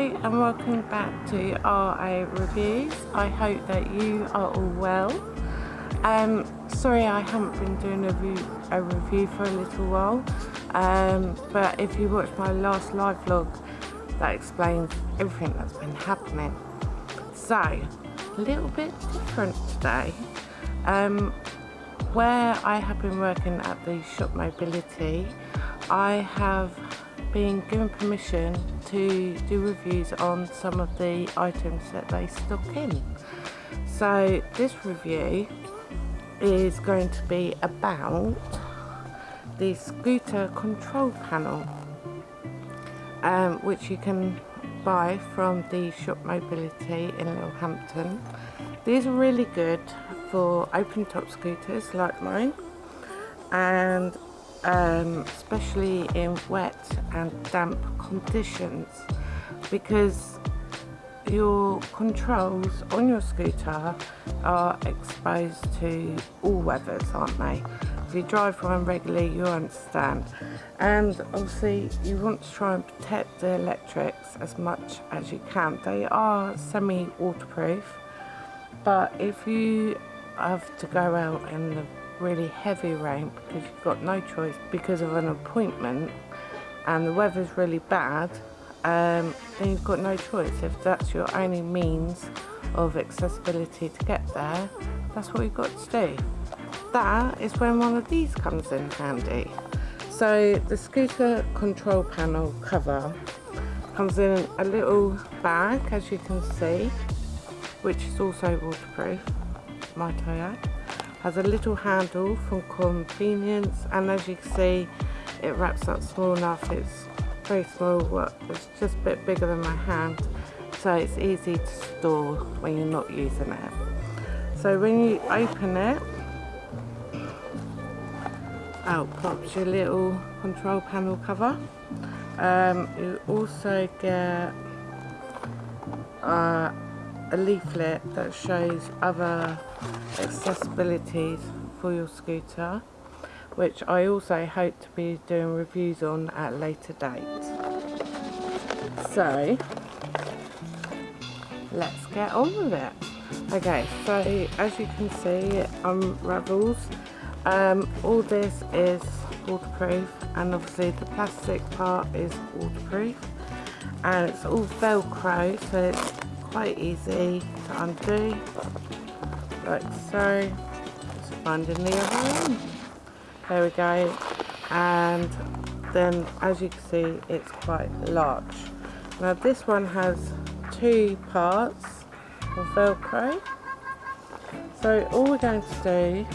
and welcome back to RA Reviews. I hope that you are all well. Um, sorry I haven't been doing a review, a review for a little while, um, but if you watched my last live vlog, that explains everything that's been happening. So, a little bit different today. Um, where I have been working at the Shop Mobility, I have been given permission to do reviews on some of the items that they stock in. So this review is going to be about the scooter control panel um, which you can buy from the Shop Mobility in Littlehampton. These are really good for open top scooters like mine and um, especially in wet and damp conditions because your controls on your scooter are exposed to all weathers aren't they? If you drive one regularly you understand. And obviously you want to try and protect the electrics as much as you can. They are semi waterproof but if you have to go out in the really heavy rain because you've got no choice because of an appointment and the weather's really bad um, then you've got no choice. If that's your only means of accessibility to get there that's what you've got to do. That is when one of these comes in handy. So the scooter control panel cover comes in a little bag as you can see which is also waterproof might I add has a little handle for convenience and as you can see it wraps up small enough. It's very small it's just a bit bigger than my hand so it's easy to store when you're not using it. So when you open it out pops your little control panel cover. Um, you also get uh, a leaflet that shows other accessibilities for your scooter which I also hope to be doing reviews on at a later date. So let's get on with it. Okay, so as you can see it unravels. Um, all this is waterproof and obviously the plastic part is waterproof and it's all velcro so it's quite easy to undo like so. Just finding the other one. There we go. And then as you can see it's quite large. Now this one has two parts of velcro. So all we're going to do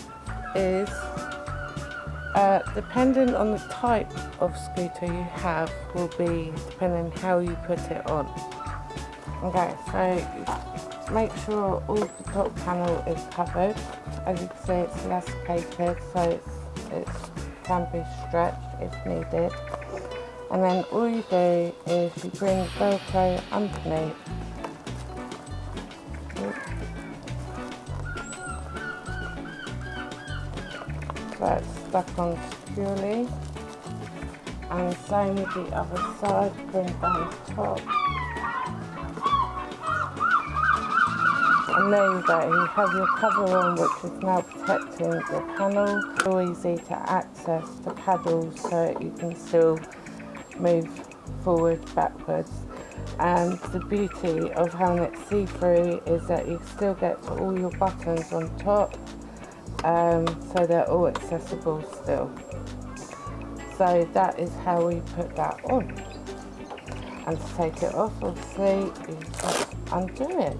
is uh, depending on the type of scooter you have will be depending on how you put it on Okay, so make sure all the top panel is covered. As you can see, it's elasticated, so it's, it can be stretched if needed. And then all you do is you bring the Velcro underneath. It's stuck on securely. And same with the other side, bring down the top. And you go, you have your cover on which is now protecting the panel. So easy to access the paddles so you can still move forward, backwards. And the beauty of having it see-through is that you still get all your buttons on top, um, so they're all accessible still. So that is how we put that on. And to take it off, obviously, you just undo it.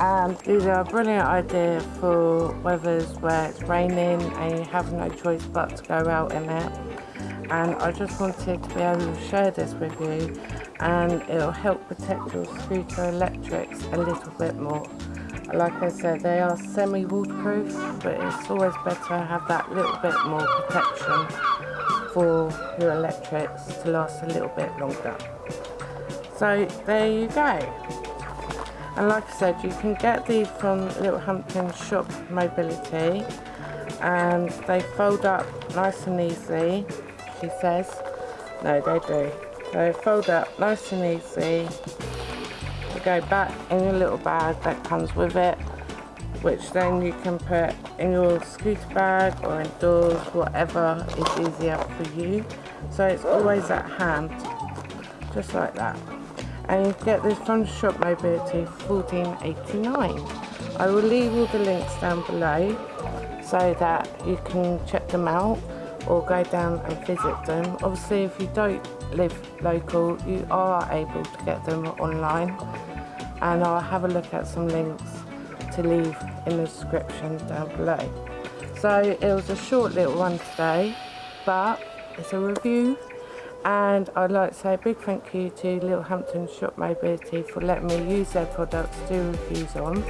Um, these are a brilliant idea for weathers where it's raining and you have no choice but to go out in it. And I just wanted to be able to share this with you and it'll help protect your scooter electrics a little bit more. Like I said, they are semi-waterproof, but it's always better to have that little bit more protection for your electrics to last a little bit longer. So there you go and like I said you can get these from Littlehampton Shop Mobility and they fold up nice and easy, she says no they do So fold up nice and easy. To go back in your little bag that comes with it, which then you can put in your scooter bag or indoors, whatever is easier for you. So it's always at hand, just like that. And you get this from Shop Mobility 14.89. I will leave all the links down below so that you can check them out or go down and visit them. Obviously if you don't live local you are able to get them online and I'll have a look at some links to leave in the description down below. So it was a short little one today but it's a review and I'd like to say a big thank you to Littlehampton Shop Mobility for letting me use their products to do reviews on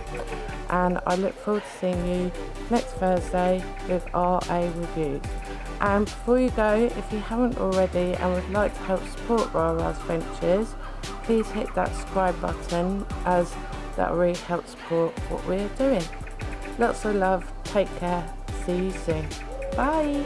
and I look forward to seeing you next Thursday with RA Reviews. And before you go, if you haven't already and would like to help support Rara's Ventures, please hit that subscribe button as that really helps support what we're doing. Lots of love, take care, see you soon. Bye!